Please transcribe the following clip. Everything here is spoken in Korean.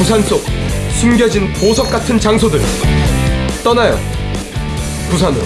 부산 속 숨겨진 보석 같은 장소들 떠나요. 부산으로.